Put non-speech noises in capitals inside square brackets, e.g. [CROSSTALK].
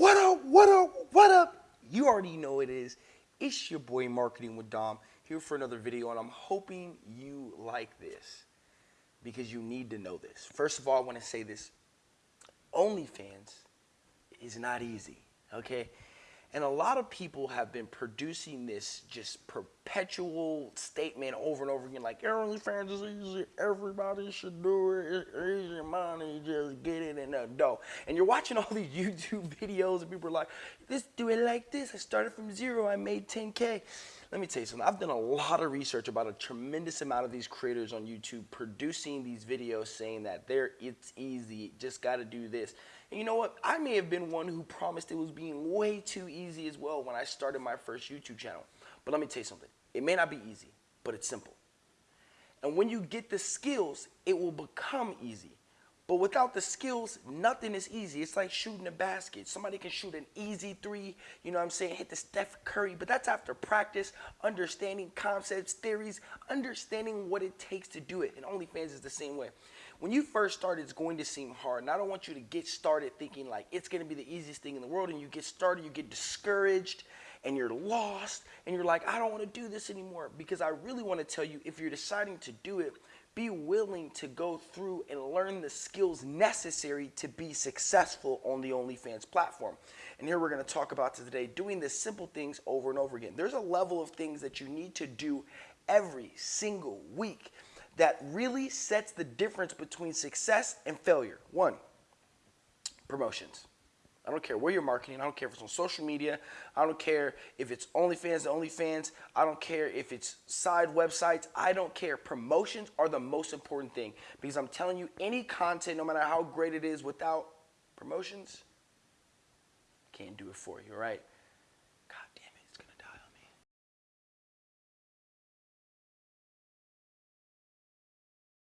What up? What up? What up? You already know it is. It's your boy Marketing with Dom here for another video, and I'm hoping you like this because you need to know this. First of all, I want to say this OnlyFans is not easy, okay? And a lot of people have been producing this just perpetual statement over and over again, like OnlyFans is easy, everybody should do it, it's easy money, just get it in the dough. And you're watching all these [LAUGHS] YouTube videos and people are like, let's do it like this. I started from zero, I made 10K. Let me tell you something, I've done a lot of research about a tremendous amount of these creators on YouTube producing these videos saying that they're, it's easy, just gotta do this. And you know what? I may have been one who promised it was being way too easy as well when I started my first YouTube channel. But let me tell you something. It may not be easy, but it's simple. And when you get the skills, it will become easy. But without the skills, nothing is easy. It's like shooting a basket. Somebody can shoot an easy three, you know what I'm saying, hit the Steph Curry, but that's after practice, understanding concepts, theories, understanding what it takes to do it. And OnlyFans is the same way. When you first start, it's going to seem hard. And I don't want you to get started thinking like it's going to be the easiest thing in the world. And you get started, you get discouraged, and you're lost, and you're like, I don't want to do this anymore. Because I really want to tell you, if you're deciding to do it, be willing to go through and learn the skills necessary to be successful on the OnlyFans platform. And here we're going to talk about today doing the simple things over and over again. There's a level of things that you need to do every single week that really sets the difference between success and failure. One, promotions. I don't care where you're marketing. I don't care if it's on social media. I don't care if it's OnlyFans to OnlyFans. I don't care if it's side websites. I don't care. Promotions are the most important thing because I'm telling you, any content, no matter how great it is, without promotions, can't do it for you, right?